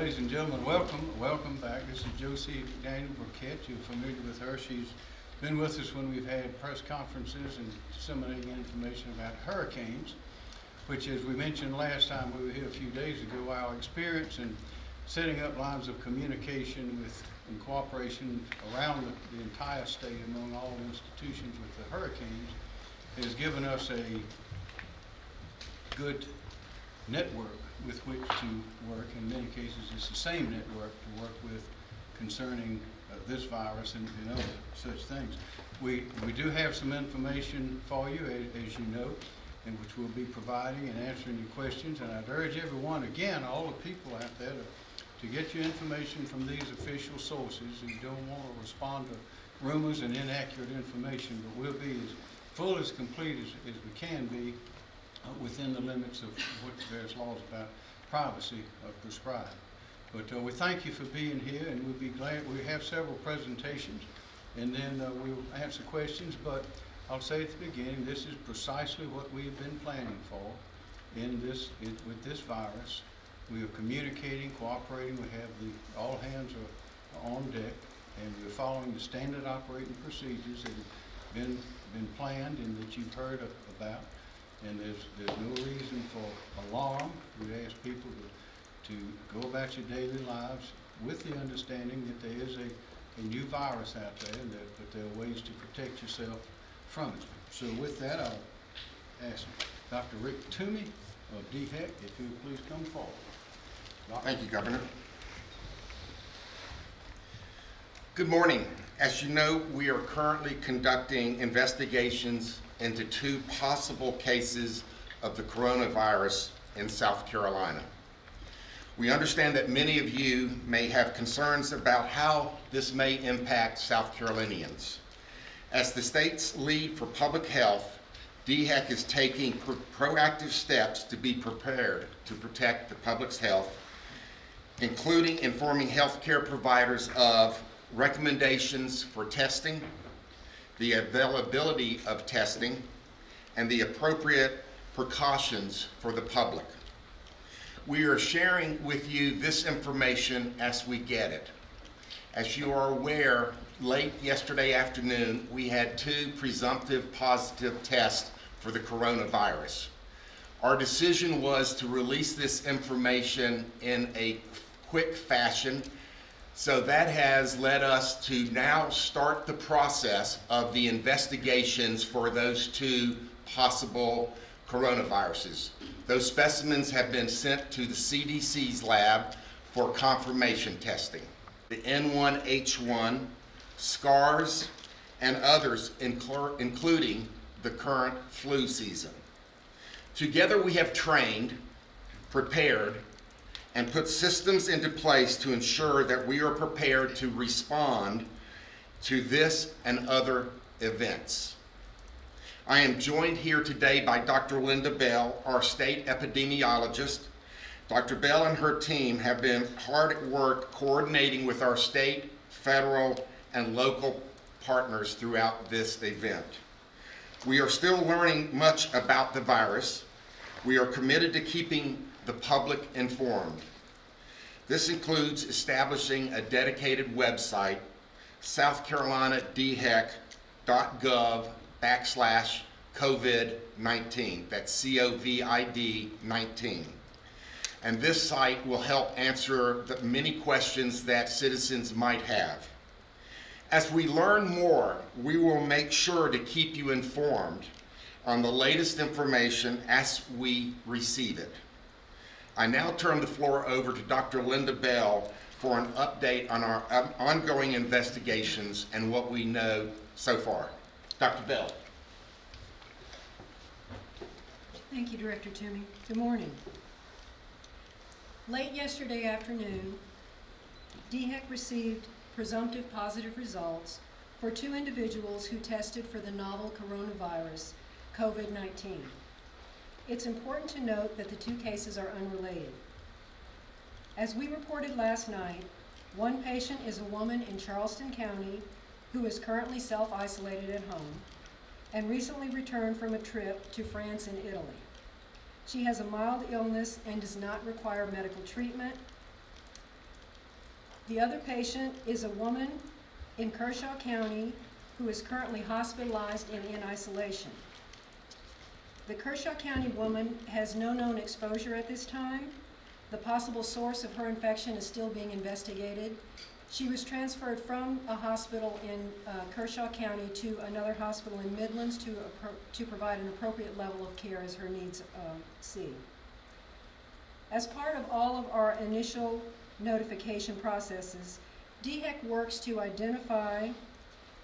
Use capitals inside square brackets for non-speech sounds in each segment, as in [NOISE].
ladies and gentlemen, welcome, welcome back. This is Josie Daniel Burkett. You're familiar with her. She's been with us when we've had press conferences and disseminating information about hurricanes, which as we mentioned last time we were here a few days ago, our experience in setting up lines of communication with, and cooperation around the, the entire state among all institutions with the hurricanes has given us a good network with which to work. In many cases, it's the same network to work with concerning uh, this virus and, and other such things. We, we do have some information for you, as, as you know, and which we'll be providing and answering your questions. And I'd urge everyone, again, all the people out there to, to get your information from these official sources. You don't want to respond to rumors and inaccurate information, but we'll be as full as complete as, as we can be within the limits of what various laws about privacy uh, prescribe. But uh, we thank you for being here, and we'll be glad, we have several presentations, and then uh, we'll answer questions, but I'll say at the beginning, this is precisely what we have been planning for in this, in- with this virus. We are communicating, cooperating, we have the, all hands are on deck, and we're following the standard operating procedures that have been, been planned and that you've heard a- about. And there's, there's no reason for alarm. We ask people to, to go about your daily lives with the understanding that there is a, a new virus out there and that, but there are ways to protect yourself from it. So with that, I'll ask Dr. Rick Toomey of DHEC if you would please come forward. Doctor? Thank you, Governor. Good morning. As you know, we are currently conducting investigations into two possible cases of the coronavirus in South Carolina. We understand that many of you may have concerns about how this may impact South Carolinians. As the state's lead for public health, DHEC is taking pro- proactive steps to be prepared to protect the public's health including informing healthcare providers of recommendations for testing, the availability of testing, and the appropriate precautions for the public. We are sharing with you this information as we get it. As you are aware, late yesterday afternoon, we had two presumptive positive tests for the coronavirus. Our decision was to release this information in a quick fashion. So that has led us to now start the process of the investigations for those two possible coronaviruses. Those specimens have been sent to the CDC's lab for confirmation testing. The N1H1, SARS, and others, including the current flu season. Together we have trained, prepared, and put systems into place to ensure that we are prepared to respond to this and other events. I am joined here today by Dr. Linda Bell, our state epidemiologist. Dr. Bell and her team have been hard at work coordinating with our state, federal, and local partners throughout this event. We are still learning much about the virus. We are committed to keeping the public informed. This includes establishing a dedicated website, southcarolinadhec.gov backslash COVID-19. That's C-O-V-I-D 19. And this site will help answer the many questions that citizens might have. As we learn more, we will make sure to keep you informed on the latest information as we receive it. I now turn the floor over to Dr. Linda Bell for an update on our um, ongoing investigations and what we know so far. Dr. Bell. Thank you, Director Toomey. Good morning. Late yesterday afternoon, DHEC received presumptive positive results for two individuals who tested for the novel coronavirus, COVID-19. It's important to note that the two cases are unrelated. As we reported last night, one patient is a woman in Charleston County who is currently self-isolated at home and recently returned from a trip to France and Italy. She has a mild illness and does not require medical treatment. The other patient is a woman in Kershaw County who is currently hospitalized and in isolation. The Kershaw County woman has no known exposure at this time. The possible source of her infection is still being investigated. She was transferred from a hospital in uh, Kershaw County to another hospital in Midlands to, to provide an appropriate level of care as her needs uh, see. As part of all of our initial notification processes, DHEC works to identify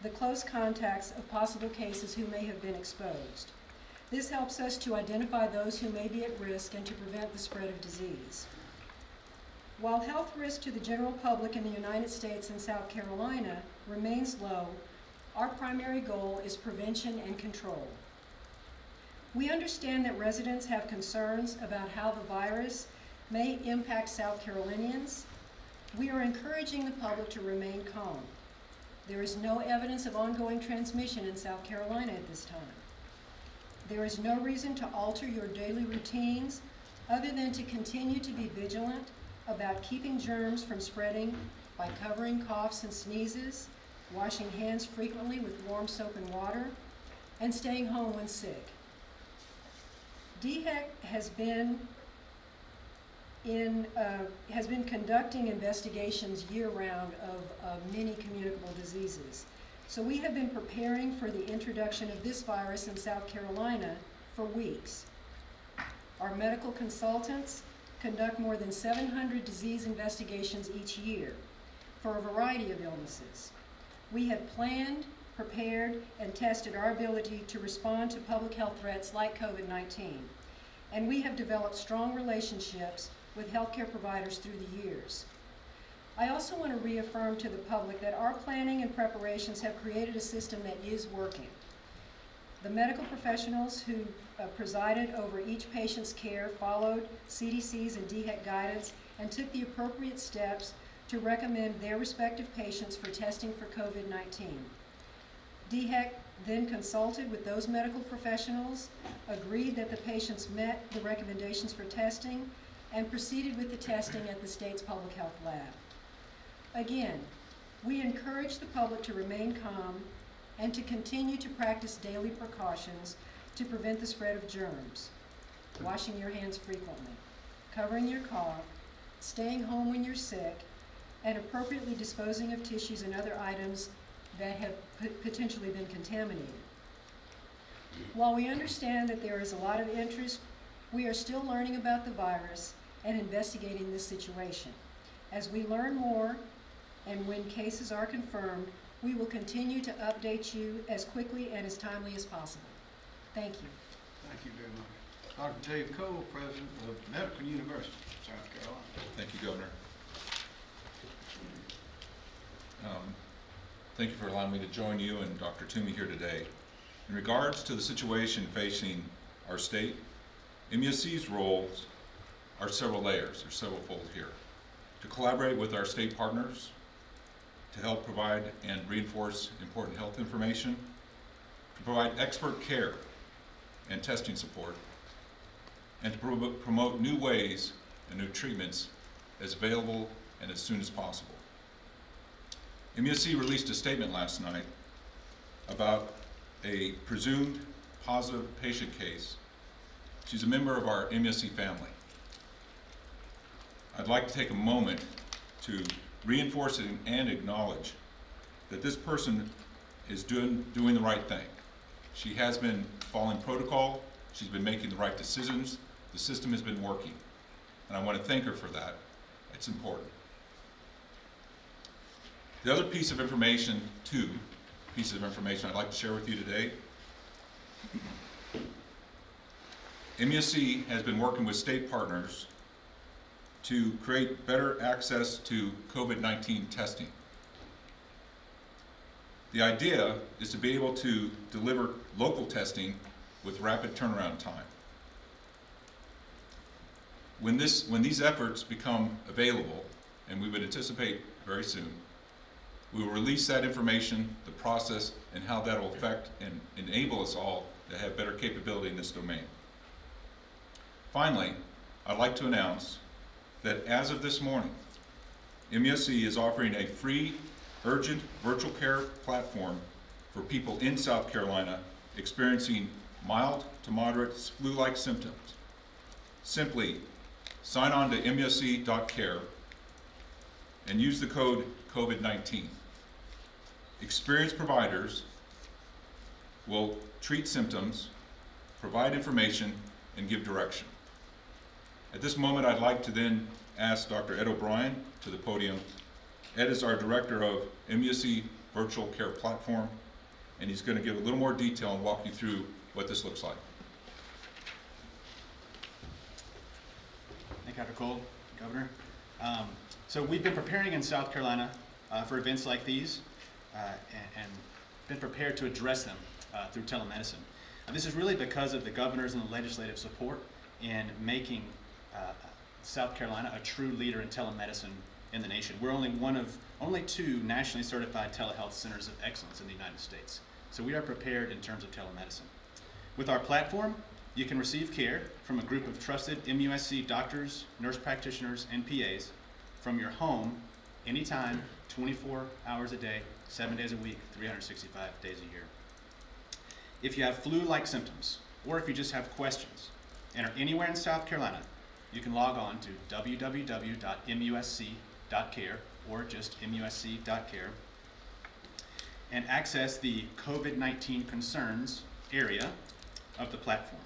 the close contacts of possible cases who may have been exposed. This helps us to identify those who may be at risk and to prevent the spread of disease. While health risk to the general public in the United States and South Carolina remains low, our primary goal is prevention and control. We understand that residents have concerns about how the virus may impact South Carolinians. We are encouraging the public to remain calm. There is no evidence of ongoing transmission in South Carolina at this time. There is no reason to alter your daily routines other than to continue to be vigilant about keeping germs from spreading by covering coughs and sneezes, washing hands frequently with warm soap and water, and staying home when sick. DHEC has been in, uh, has been conducting investigations year-round of, of many communicable diseases. So we have been preparing for the introduction of this virus in South Carolina for weeks. Our medical consultants conduct more than 700 disease investigations each year for a variety of illnesses. We have planned, prepared, and tested our ability to respond to public health threats like COVID-19. And we have developed strong relationships with healthcare providers through the years. I also want to reaffirm to the public that our planning and preparations have created a system that is working. The medical professionals who uh, presided over each patient's care followed CDC's and DHEC guidance and took the appropriate steps to recommend their respective patients for testing for COVID-19. DHEC then consulted with those medical professionals, agreed that the patients met the recommendations for testing, and proceeded with the testing at the state's public health lab. Again, we encourage the public to remain calm and to continue to practice daily precautions to prevent the spread of germs. Washing your hands frequently, covering your cough, staying home when you're sick, and appropriately disposing of tissues and other items that have potentially been contaminated. While we understand that there is a lot of interest, we are still learning about the virus and investigating this situation. As we learn more and when cases are confirmed, we will continue to update you as quickly and as timely as possible. Thank you. Thank you very much. Dr. Dave Cole, President of Medical University, of South Carolina. Thank you, Governor. Um, Thank you for allowing me to join you and Dr. Toomey here today. In regards to the situation facing our state, MUSC's roles are several layers, or several fold here. To collaborate with our state partners, to help provide and reinforce important health information, to provide expert care and testing support, and to promo- promote new ways and new treatments as available and as soon as possible. MUSC released a statement last night about a presumed positive patient case. She's a member of our MUSC family. I'd like to take a moment to reinforce it and acknowledge that this person is doing, doing the right thing. She has been following protocol, she's been making the right decisions, the system has been working. And I want to thank her for that. It's important. The other piece of information, two pieces of information I'd like to share with you today. MUSC has been working with state partners to create better access to COVID-19 testing. The idea is to be able to deliver local testing with rapid turnaround time. When this, when these efforts become available, and we would anticipate very soon, we will release that information, the process, and how that will affect and enable us all to have better capability in this domain. Finally, I'd like to announce that as of this morning, MUSC is offering a free urgent virtual care platform for people in South Carolina experiencing mild to moderate flu-like symptoms. Simply sign on to musc.care and use the code COVID-19. Experienced providers will treat symptoms, provide information, and give direction. At this moment, I'd like to then ask Dr. Ed O'Bryan to the podium. Ed is our Director of MUSC Virtual Care Platform, and he's going to give a little more detail and walk you through what this looks like. Thank you, Dr. Cole, Governor. Um, So we've been preparing in South Carolina uh, for events like these uh, and, and been prepared to address them uh, through telemedicine. Uh, this is really because of the governors and the legislative support in making uh, South Carolina a true leader in telemedicine in the nation. We're only one of only two nationally certified telehealth centers of excellence in the United States. So we are prepared in terms of telemedicine. With our platform, you can receive care from a group of trusted MUSC doctors, nurse practitioners, and PAs from your home anytime, 24 hours a day, seven days a week, 365 days a year. If you have flu-like symptoms, or if you just have questions, and are anywhere in South Carolina, you can log on to www.musc.care or just musc.care and access the COVID-19 concerns area of the platform.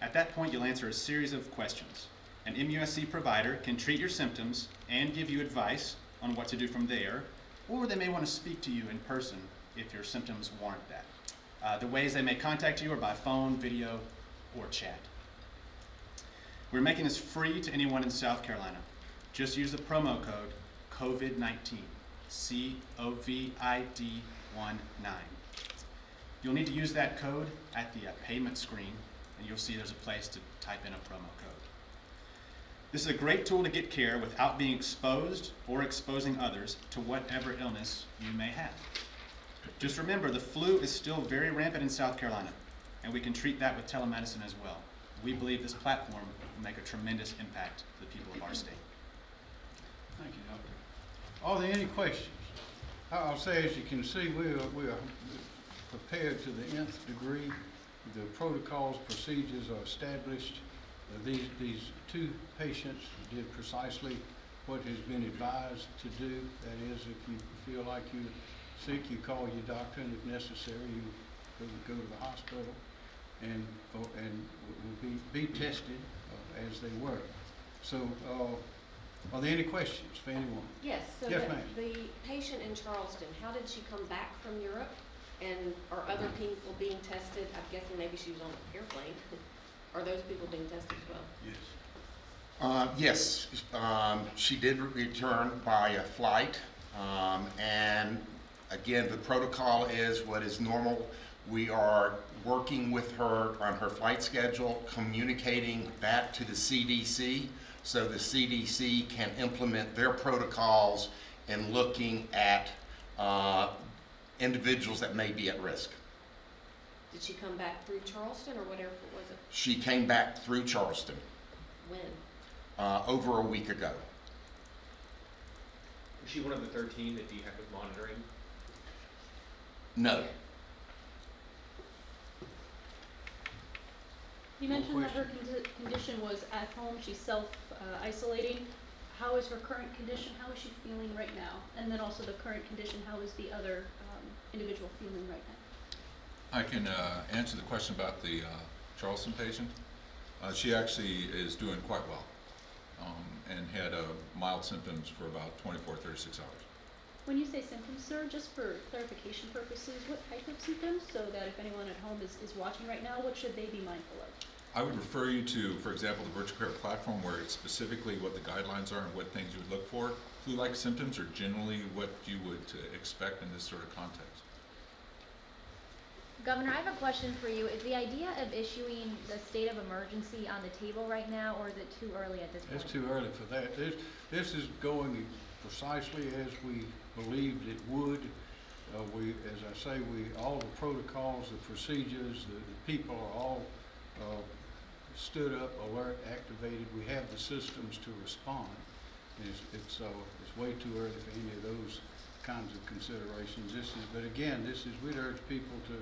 At that point, you'll answer a series of questions. An MUSC provider can treat your symptoms and give you advice on what to do from there, or they may want to speak to you in person if your symptoms warrant that. Uh, the ways they may contact you are by phone, video, or chat. We're making this free to anyone in South Carolina. Just use the promo code COVID-19, C-O-V-I-D 19. You'll need to use that code at the uh, payment screen, and you'll see there's a place to type in a promo code. This is a great tool to get care without being exposed or exposing others to whatever illness you may have. Just remember, the flu is still very rampant in South Carolina, and we can treat that with telemedicine as well. We believe this platform make a tremendous impact to the people of our state. Thank you, Doctor. Are there any questions? I'll say, as you can see, we are, we are prepared to the nth degree. The protocols, procedures are established. Uh, These, these two patients did precisely what has been advised to do. That is, if you feel like you're sick, you call your doctor, and if necessary, you go, go to the hospital and, and will be, be tested uh, as they were. So, uh, are there any questions for anyone? Yes, so Yes, the, ma'am. the patient in Charleston, how did she come back from Europe? And are other people being tested? I'm guessing maybe she was on an airplane. [LAUGHS] Are those people being tested as well? Yes. Uh, Yes, um, she did return by a flight, um, and again, the protocol is what is normal. We are working with her on her flight schedule, communicating that to the CDC, so the CDC can implement their protocols in looking at uh, individuals that may be at risk. Did she come back through Charleston or whatever airport was it? She came back through Charleston When? uh, over a week ago. Was she one of the thirteen that DHEC was monitoring? No. You mentioned that her condi- condition was at home, she's self-isolating. How is her current condition, how is she feeling right now? And then also the current condition, how is the other um, individual feeling right now? I can uh, answer the question about the uh, Charleston patient. Uh, She actually is doing quite well um, and had uh, mild symptoms for about 24, 36 hours. When you say symptoms, sir, just for clarification purposes, what type of symptoms? So that if anyone at home is, is watching right now, what should they be mindful of? I would refer you to, for example, the virtual care platform where it's specifically what the guidelines are and what things you would look for. Flu-like symptoms are generally what you would uh, expect in this sort of context. Governor, I have a question for you. Is the idea of issuing the state of emergency on the table right now, or is it too early at this point? It's too early for that. This, this is going precisely as we believed it would. Uh, we, as I say, we, all the protocols, the procedures, the, the people are all, uh, stood up, alert, activated. We have the systems to respond. It's, it's, uh, it's way too early for any of those kinds of considerations. This is, but again, this is, we'd urge people to,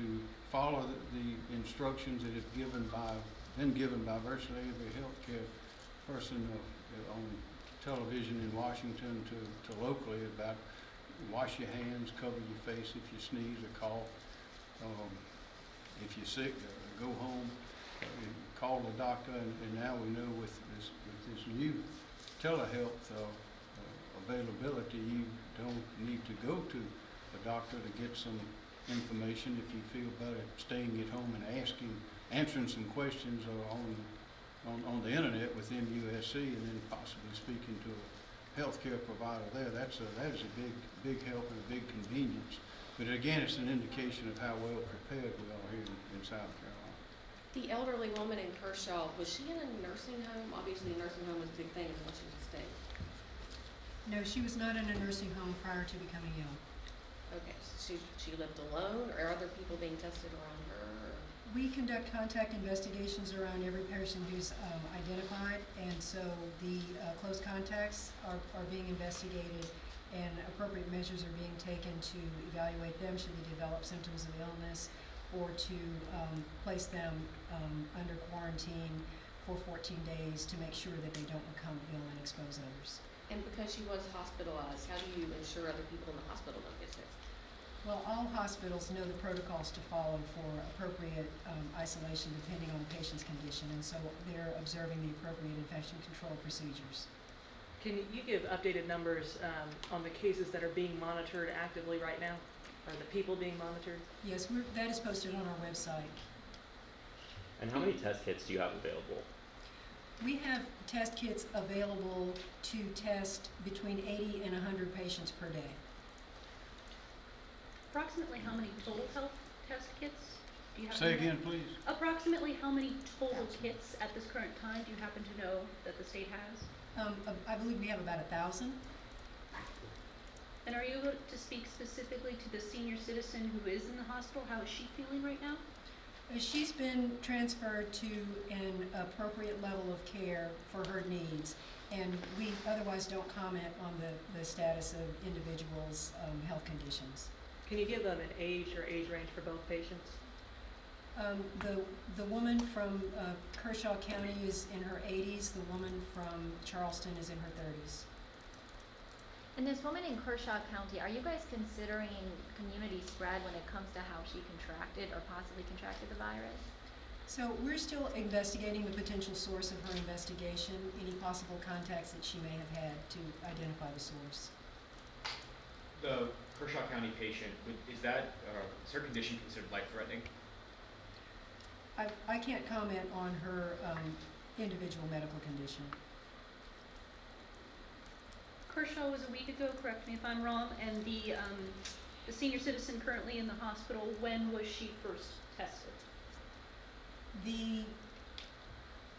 to follow the, the instructions that is given by, been given by virtually every healthcare person uh, on television in Washington to, to locally about wash your hands, cover your face if you sneeze or cough. Um, if you're sick, uh, go home, uh, call the doctor, and, and now we know with this, with this new telehealth, uh, uh, availability, you don't need to go to a doctor to get some information if you feel better staying at home and asking, answering some questions on, on, on the internet with MUSC and then possibly speaking to a healthcare provider there. That's a, that is a big, big help and a big convenience. But again, it's an indication of how well prepared we are here in, in South Carolina. The elderly woman in Kershaw, was she in a nursing home? Obviously, a nursing home was a big thing in Washington State. No, she was not in a nursing home prior to becoming ill. Okay, so she, she lived alone, or are other people being tested around her? We conduct contact investigations around every person who's um, identified, and so the uh, close contacts are, are being investigated, and appropriate measures are being taken to evaluate them should they develop symptoms of illness, or to um, place them um, under quarantine for 14 days to make sure that they don't become ill and expose others. And because she was hospitalized, how do you ensure other people in the hospital don't get sick? Well, all hospitals know the protocols to follow for appropriate um, isolation depending on the patient's condition, and so they're observing the appropriate infection control procedures. Can you give updated numbers um, on the cases that are being monitored actively right now? Or the people being monitored? Yes, we're, that is posted on our website. And how many test kits do you have available? We have test kits available to test between 80 and 100 patients per day. Approximately how many total health test kits do you happen Say to know? again, please. Approximately how many total kits at this current time do you happen to know that the state has? Um, I believe we have about a 1,000. And are you able to speak specifically to the senior citizen who is in the hospital? How is she feeling right now? Uh, She's been transferred to an appropriate level of care for her needs, and we otherwise don't comment on the, the status of individuals' um, health conditions. Can you give them an age or age range for both patients? Um, the, the woman from uh, Kershaw County is in her 80s, the woman from Charleston is in her 30s. And this woman in Kershaw County, are you guys considering community spread when it comes to how she contracted or possibly contracted the virus? So we're still investigating the potential source of her investigation, any possible contacts that she may have had to identify the source. The Kershaw County patient, would- is that, uh, is her condition considered life-threatening? I, I can't comment on her um, individual medical condition. Kershaw was a week ago, correct me if I'm wrong, and the, um, the senior citizen currently in the hospital, when was she first tested? The,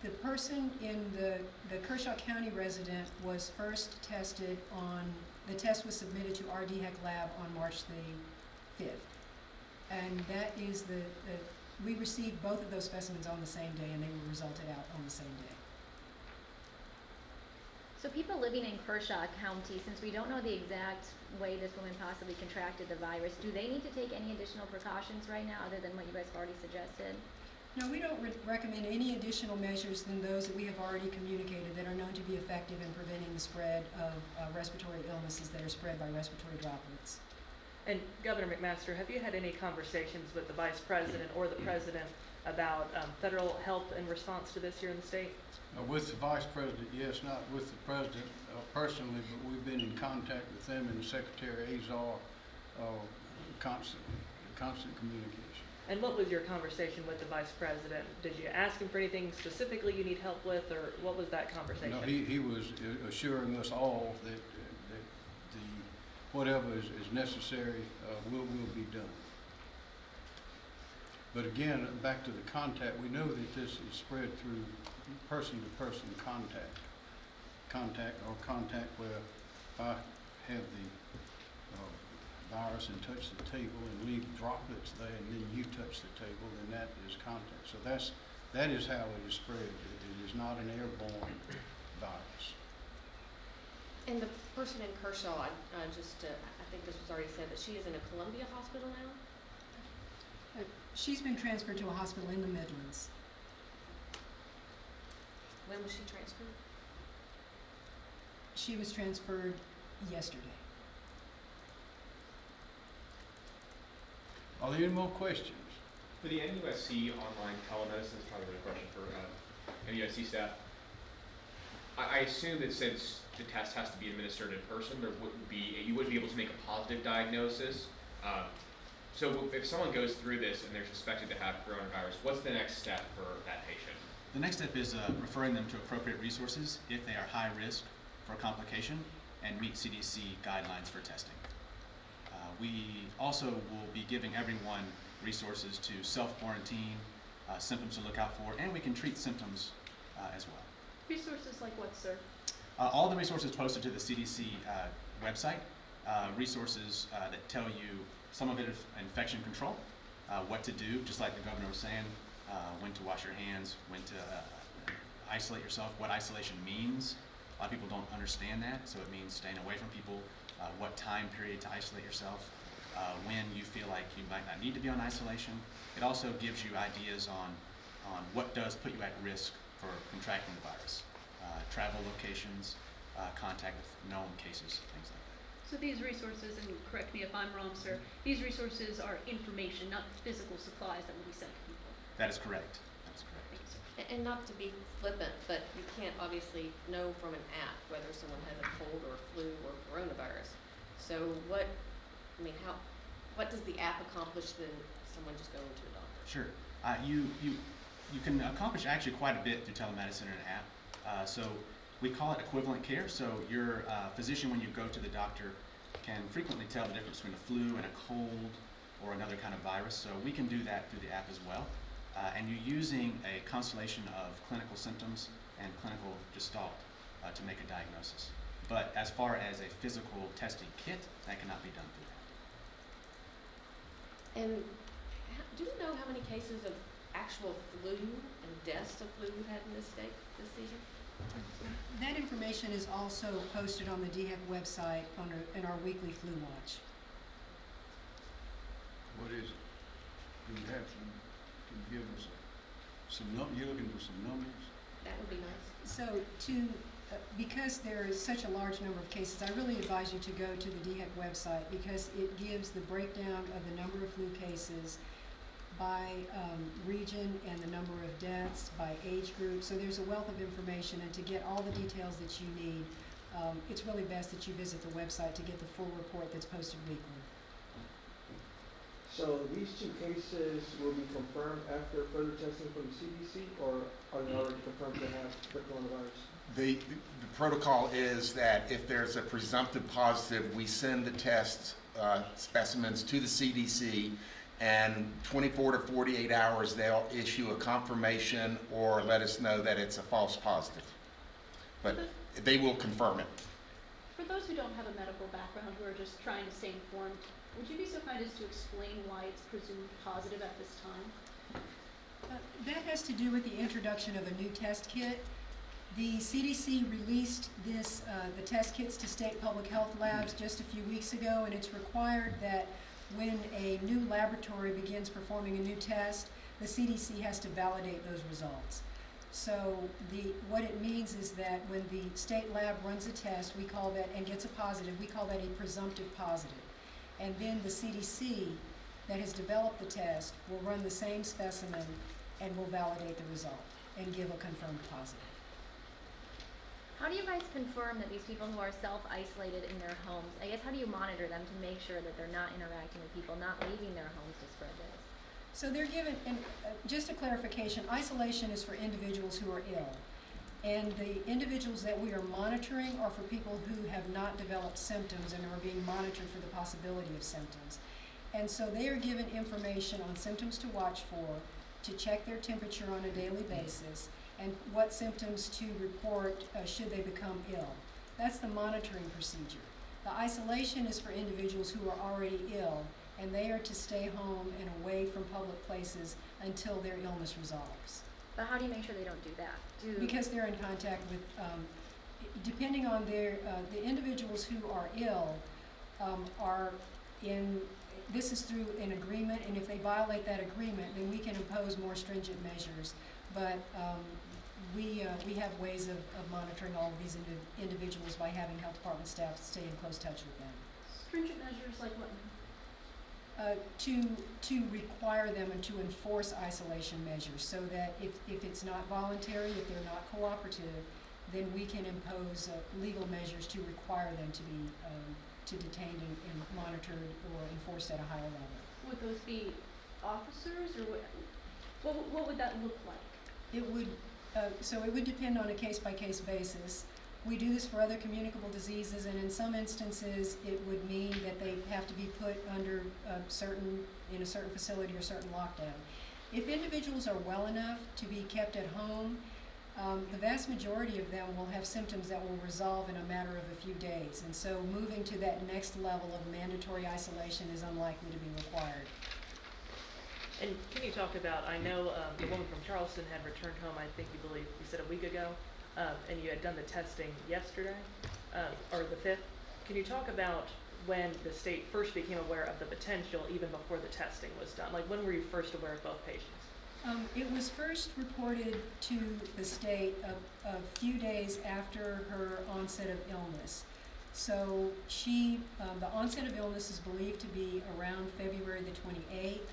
the person in the, the Kershaw County resident was first tested on, the test was submitted to our DHEC lab on March the fifth. And that is the, the, we received both of those specimens on the same day and they were resulted out on the same day. So people living in Kershaw County, since we don't know the exact way this woman possibly contracted the virus, do they need to take any additional precautions right now other than what you guys have already suggested? No, we don't re- recommend any additional measures than those that we have already communicated that are known to be effective in preventing the spread of uh, respiratory illnesses that are spread by respiratory droplets. And Governor McMaster, have you had any conversations with the vice president or the president about um, federal help in response to this here in the state? Uh, With the vice president, yes, not with the president uh, personally, but we've been in contact with them and Secretary Azar uh, constantly, constant communication. And what was your conversation with the vice president? Did you ask him for anything specifically you need help with, or what was that conversation? No, he, he was assuring us all that, that the, whatever is, is necessary, uh, will, will be done. But again, back to the contact, we know that this is spread through person-to-person contact. Contact or contact where I have the, virus and touch the table and leave droplets there and then you touch the table, then that is contact. So that's, that is how it is spread. It it is not an airborne virus. And the person in Kershaw, I, uh, just, uh, I think this was already said, but she is in a Columbia hospital now? Uh, She's been transferred to a hospital in the Midlands. When was she transferred? She was transferred yesterday. Are there any more questions? For the MUSC online telemedicine, is probably a question for uh, MUSC staff. I, I assume that since the test has to be administered in person, there wouldn't be, you wouldn't be able to make a positive diagnosis. Um, so if someone goes through this and they're suspected to have coronavirus, what's the next step for that patient? The next step is uh, referring them to appropriate resources if they are high risk for complication and meet CDC guidelines for testing. We also will be giving everyone resources to self-quarantine, uh, symptoms to look out for, and we can treat symptoms uh, as well. Resources like what, sir? Uh, all the resources posted to the CDC uh, website, uh, resources uh, that tell you some of it is infection control, uh, what to do, just like the governor was saying, uh, when to wash your hands, when to uh, isolate yourself, what isolation means. A lot of people don't understand that, so it means staying away from people, uh, what time period to isolate yourself, uh, when you feel like you might not need to be on isolation. It also gives you ideas on, on what does put you at risk for contracting the virus. Uh, travel locations, uh, contact with known cases, things like that. So these resources, and correct me if I'm wrong, sir, these resources are information, not physical supplies that will be sent to people. That is correct. That is correct. Thank you, sir. A- And not to be flippant, but you can't obviously know from an app whether someone has a cold or flu or coronavirus. So what, I mean, how, what does the app accomplish than someone just going to a doctor? Sure. Uh, you, you, you can accomplish actually quite a bit through telemedicine and an app. Uh, so we call it equivalent care. So your uh, physician, when you go to the doctor, can frequently tell the difference between a flu and a cold or another kind of virus. So we can do that through the app as well. Uh, and you're using a constellation of clinical symptoms and clinical gestalt uh, to make a diagnosis. But as far as a physical testing kit, that cannot be done through that. And do we know how many cases of actual flu and deaths of flu we've had in this state this season? That information is also posted on the DHEC website on our, in our weekly flu watch. What is it? Do you have some, can you give us some num, you're looking for some numbers? That would be nice. So to, uh, because there is such a large number of cases, I really advise you to go to the DHEC website because it gives the breakdown of the number of flu cases by um, region and the number of deaths by age group. So there's a wealth of information, and to get all the details that you need, um, it's really best that you visit the website to get the full report that's posted weekly. So these two cases will be confirmed after further testing from the CDC, or are they already confirmed to have the coronavirus? The, the protocol is that if there's a presumptive positive, we send the test uh, specimens to the CDC, and 24 to 48 hours, they'll issue a confirmation or let us know that it's a false positive. But they will confirm it. For those who don't have a medical background, who are just trying to stay informed, would you be so kind as to explain why it's presumed positive at this time? Uh, That has to do with the introduction of a new test kit. The CDC released this, uh, the test kits to state public health labs just a few weeks ago, and it's required that when a new laboratory begins performing a new test, the CDC has to validate those results. So the, what it means is that when the state lab runs a test, we call that, and gets a positive, we call that a presumptive positive. And then the CDC that has developed the test will run the same specimen and will validate the result and give a confirmed positive. How do you guys confirm that these people who are self-isolated in their homes, I guess how do you monitor them to make sure that they're not interacting with people, not leaving their homes to spread this? So they're given, and uh, just a clarification, isolation is for individuals who are ill. And the individuals that we are monitoring are for people who have not developed symptoms and are being monitored for the possibility of symptoms. And so they are given information on symptoms to watch for, to check their temperature on a daily basis, and what symptoms to report uh, should they become ill. That's the monitoring procedure. The isolation is for individuals who are already ill, and they are to stay home and away from public places until their illness resolves. But how do you make sure they don't do that? Do Because they're in contact with, um, depending on their, uh, the individuals who are ill, um, are in, this is through an agreement, and if they violate that agreement, then we can impose more stringent measures. But, um, we, uh, we have ways of, of monitoring all of these indi- individuals by having health department staff stay in close touch with them. Stringent measures like what? Uh, to, to require them and to enforce isolation measures, so that if, if it's not voluntary, if they're not cooperative, then we can impose, uh, legal measures to require them to be, um, to detained and, and monitored or enforced at a higher level. Would those be officers or what, what, would- what would that look like? It would, uh, so it would depend on a case-by-case basis. We do this for other communicable diseases, and in some instances, it would mean that they have to be put under a certain, in a certain facility or certain lockdown. If individuals are well enough to be kept at home, um, the vast majority of them will have symptoms that will resolve in a matter of a few days. And so moving to that next level of mandatory isolation is unlikely to be required. And can you talk about, I know um, the woman from Charleston had returned home, I think you believe, you said a week ago, um, and you had done the testing yesterday, uh, or the 5th. Can you talk about when the state first became aware of the potential, even before the testing was done? Like, when were you first aware of both patients? Um, it was first reported to the state a, a few days after her onset of illness. So she, um, the onset of illness is believed to be around February the twenty-eighth.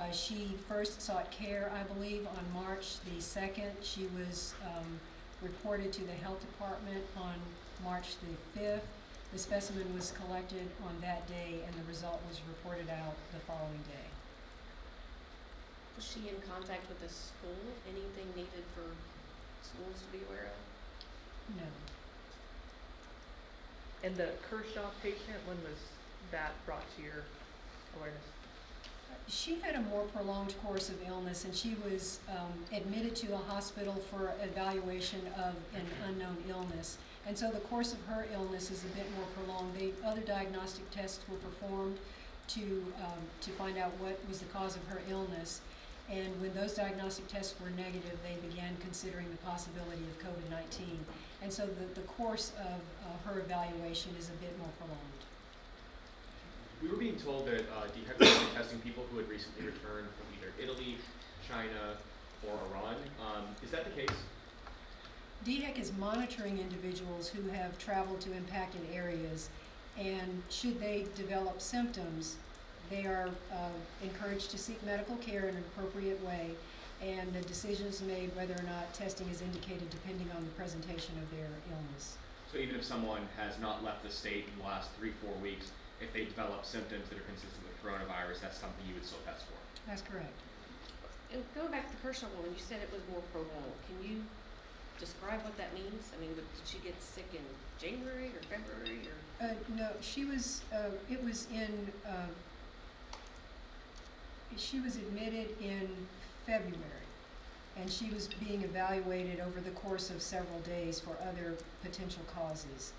Uh, she first sought care, I believe, on March the second. She was, um, reported to the health department on March the fifth. The specimen was collected on that day and the result was reported out the following day. Was she in contact with the school? Anything needed for schools to be aware of? No. And the Kershaw patient, when was that brought to your awareness? She had a more prolonged course of illness, and she was um, admitted to a hospital for evaluation of an unknown illness. And so the course of her illness is a bit more prolonged. The other diagnostic tests were performed to, um, to find out what was the cause of her illness. And when those diagnostic tests were negative, they began considering the possibility of COVID-19. And so the, the course of uh, her evaluation is a bit more prolonged. We were being told that uh, DHEC was testing people who had recently returned from either Italy, China, or Iran. Um, is that the case? DHEC is monitoring individuals who have traveled to impacted areas, and should they develop symptoms, they are uh, encouraged to seek medical care in an appropriate way, and the decision is made whether or not testing is indicated depending on the presentation of their illness. So even if someone has not left the state in the last three, four weeks, if they develop symptoms that are consistent with coronavirus, that's something you would still test for. That's correct. And going back to the personal one, you said it was more prolonged. Can you describe what that means? I mean, did she get sick in January or February or? Uh, no, she was, uh, it was in, uh, she was admitted in February, and she was being evaluated over the course of several days for other potential causes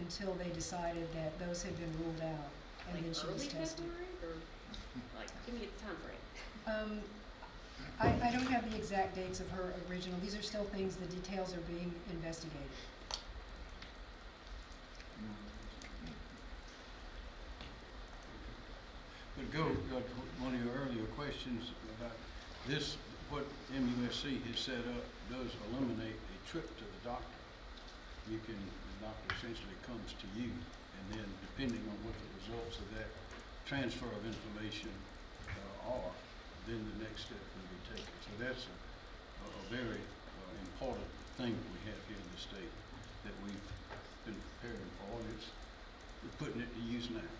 until they decided that those had been ruled out, and then like she was early tested. February or like, give me a time frame. Um, I, I don't have the exact dates of her original, these are still things, the details are being investigated. But go, uh, to one of your earlier questions about this, what MUSC has set up does eliminate a trip to the doctor. You can, the doctor essentially comes to you, and then depending on what the results of that transfer of information uh, are, then the next step can be taken. So that's a, a very uh, important thing that we have here in the state that we've been preparing for, and it's, we're putting it to use now.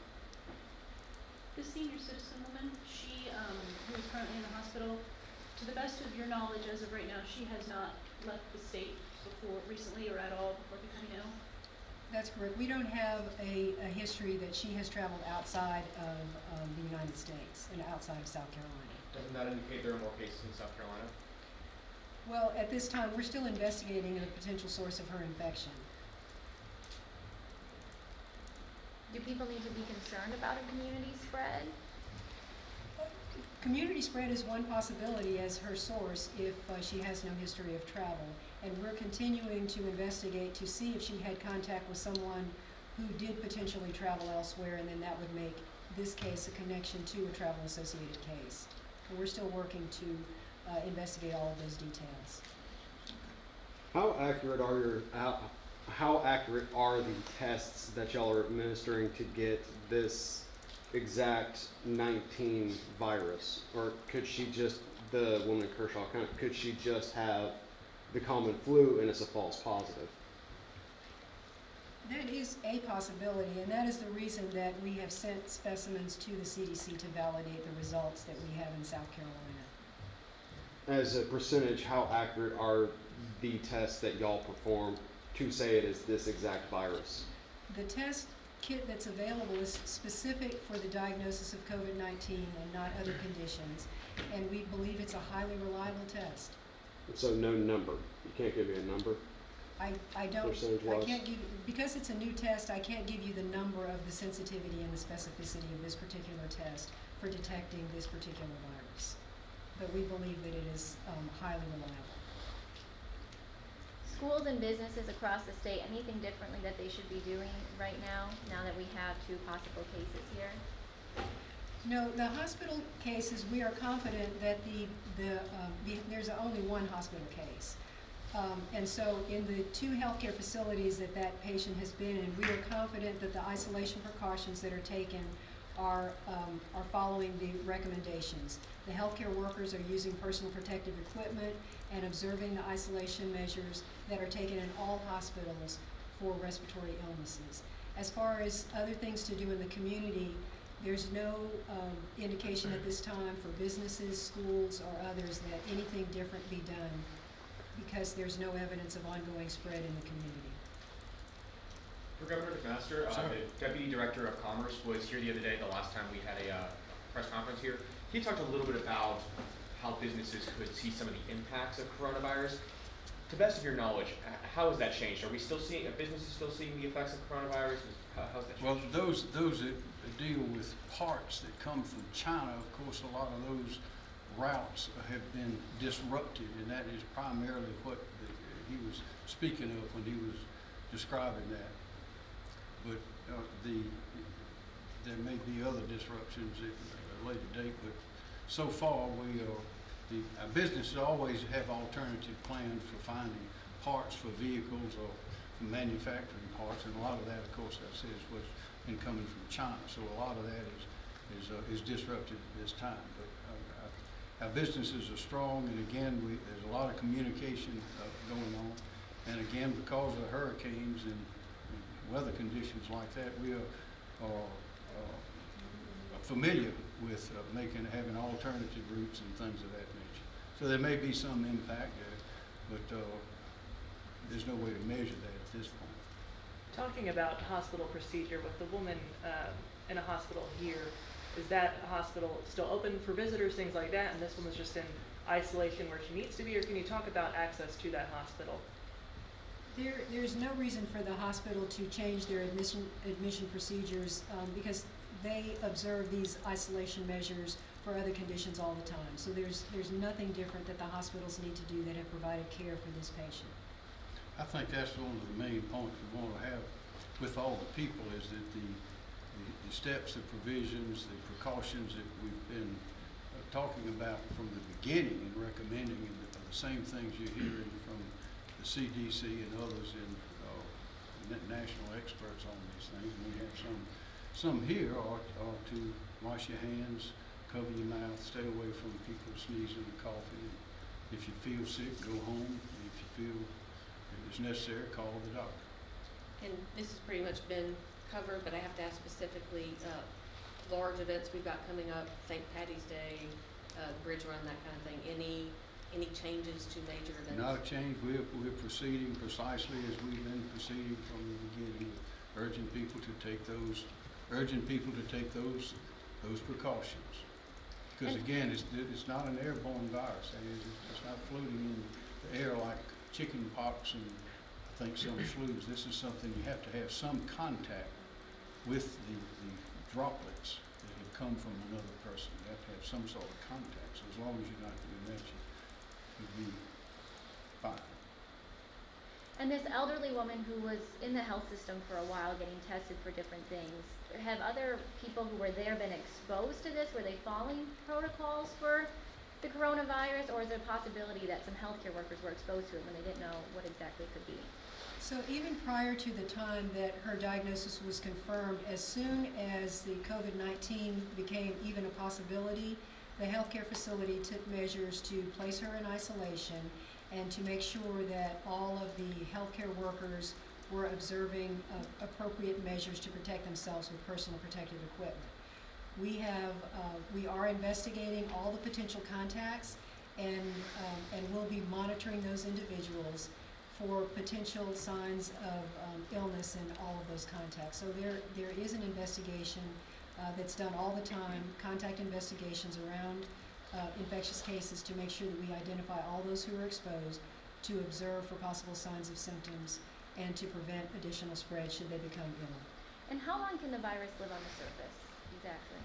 The senior citizen woman, she, um, who is currently in the hospital, to the best of your knowledge, as of right now, she has not left the state before, recently or at all before becoming ill? That's correct. We don't have a, a history that she has traveled outside of, um, the United States and outside of South Carolina. Doesn't that indicate there are more cases in South Carolina? Well, at this time, we're still investigating the potential source of her infection. Do people need to be concerned about a community spread? Community spread is one possibility as her source if uh, she has no history of travel. And we're continuing to investigate to see if she had contact with someone who did potentially travel elsewhere, and then that would make this case a connection to a travel-associated case. And we're still working to uh, investigate all of those details. How accurate are your how, how accurate are the tests that y'all are administering to get this exact 19 virus? Or could she just the woman Kershaw kind of could she just have the common flu and it's a false positive? That is a possibility, and that is the reason that we have sent specimens to the CDC to validate the results that we have in South Carolina. As a percentage, how accurate are the tests that y'all perform to say it is this exact virus? The test kit that's available is specific for the diagnosis of COVID-19 and not other conditions, and we believe it's a highly reliable test. So no number. You can't give me a number. I, I don't, I can't give, because it's a new test, I can't give you the number of the sensitivity and the specificity of this particular test for detecting this particular virus. But we believe that it is, um, highly reliable. Schools and businesses across the state, anything differently that they should be doing right now, now that we have two possible cases here? No, the hospital cases, we are confident that the, the, um, the, there's only one hospital case. Um, and so in the two healthcare facilities that that patient has been in, we are confident that the isolation precautions that are taken are, um, are following the recommendations. The healthcare workers are using personal protective equipment and observing the isolation measures that are taken in all hospitals for respiratory illnesses. As far as other things to do in the community, there's no um, indication at this time for businesses, schools, or others that anything different be done because there's no evidence of ongoing spread in the community. For Governor McMaster, uh, the Deputy Director of Commerce was here the other day, the last time we had a, uh, press conference here. He talked a little bit about how businesses could see some of the impacts of coronavirus. To best of your knowledge, how has that changed? Are we still seeing, are businesses still seeing the effects of coronavirus? How, how's that changed? Well, those, those that deal with parts that come from China, of course, a lot of those routes have been disrupted, and that is primarily what the- he was speaking of when he was describing that. But, uh, the, there may be other disruptions at a later date, but so far, we are, the, our businesses always have alternative plans for finding parts for vehicles or for manufacturing parts, and a lot of that, of course, I said, is what's been coming from China, so a lot of that is, is, uh, is disrupted at this time, but, uh, our- our businesses are strong, and again, we, there's a lot of communication, uh, going on, and again, because of the hurricanes and weather conditions like that, we are, are, uh, familiar with uh, making, having alternative routes and things of that nature. So there may be some impact there, but uh, there's no way to measure that at this point. Talking about hospital procedure with the woman um, in a hospital here, is that hospital still open for visitors, things like that, and this one was just in isolation where she needs to be, or can you talk about access to that hospital? There, there's no reason for the hospital to change their admission, admission procedures, um, because they observe these isolation measures for other conditions all the time. So there's, there's nothing different that the hospitals need to do that have provided care for this patient. I think that's one of the main points we want to have with all the people is that the, the, the steps, the provisions, the precautions that we've been uh, talking about from the beginning and recommending and the, the same things you're hearing from CDC and others and, uh, national experts on these things. We have some, some here are, are to wash your hands, cover your mouth, stay away from people sneezing and coughing. If you feel sick, go home. If you feel it's necessary, call the doctor. And this has pretty much been covered, but I have to ask specifically, uh, large events we've got coming up, St. Patty's Day, uh, Bridge Run, that kind of thing. Any, any changes to major events? Not a change, we're, we're proceeding precisely as we've been proceeding from the beginning, urging people to take those, urging people to take those, those precautions. Because again, it's, it's not an airborne virus, that is, it's- it's not floating in the air like chicken pox and I think some [CLEARS THROAT] flus. This is something you have to have some contact with the, the droplets that have come from another person. You have to have some sort of contact, so as long as you're not doing that, you, you'll be fine. And this elderly woman who was in the health system for a while getting tested for different things, have other people who were there been exposed to this? Were they following protocols for the coronavirus? Or is there a possibility that some healthcare workers were exposed to it when they didn't know what exactly it could be? So even prior to the time that her diagnosis was confirmed, as soon as the COVID-19 became even a possibility, the healthcare facility took measures to place her in isolation and to make sure that all of the healthcare workers were observing uh, appropriate measures to protect themselves with personal protective equipment. We have, uh, we are investigating all the potential contacts and, um, and we'll be monitoring those individuals for potential signs of um, illness in all of those contacts. So there, there is an investigation uh, that's done all the time, contact investigations around uh, infectious cases to make sure that we identify all those who are exposed, to observe for possible signs of symptoms, and to prevent additional spread should they become ill. And how long can the virus live on the surface, exactly?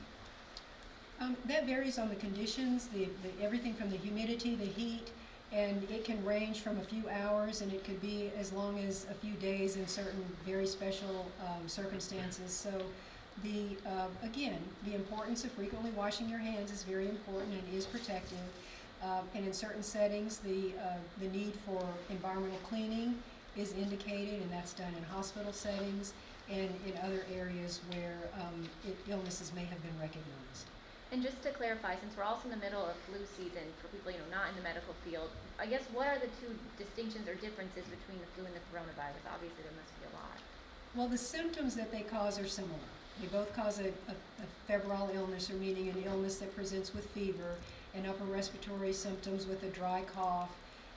Um, that varies on the conditions, the, the, everything from the humidity, the heat, and it can range from a few hours and it could be as long as a few days in certain very special um, circumstances. So the, uh, again, the importance of frequently washing your hands is very important and is protective. Um, and in certain settings, the, uh, the need for environmental cleaning is indicated, and that's done in hospital settings and in other areas where um, it, illnesses may have been recognized. And just to clarify, since we're also in the middle of flu season for people, you know, not in the medical field, I guess what are the two distinctions or differences between the flu and the coronavirus? Obviously, there must be a lot. Well, the symptoms that they cause are similar. They both cause a, a, a febrile illness, or meaning an illness that presents with fever and upper respiratory symptoms with a dry cough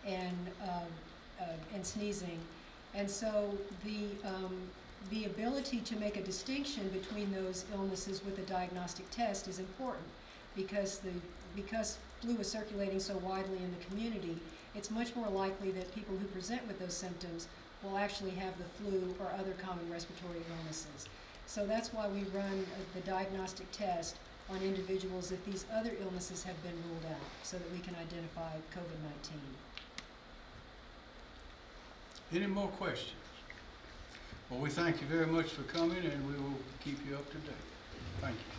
and, uh, and sneezing. And so the, um, the ability to make a distinction between those illnesses with a diagnostic test is important because the, because flu is circulating so widely in the community, it's much more likely that people who present with those symptoms will actually have the flu or other common respiratory illnesses. So that's why we run uh, the diagnostic test on individuals if these other illnesses have been ruled out, so that we can identify COVID-19. Any more questions? Well, we thank you very much for coming, and we will keep you up to date. Thank you.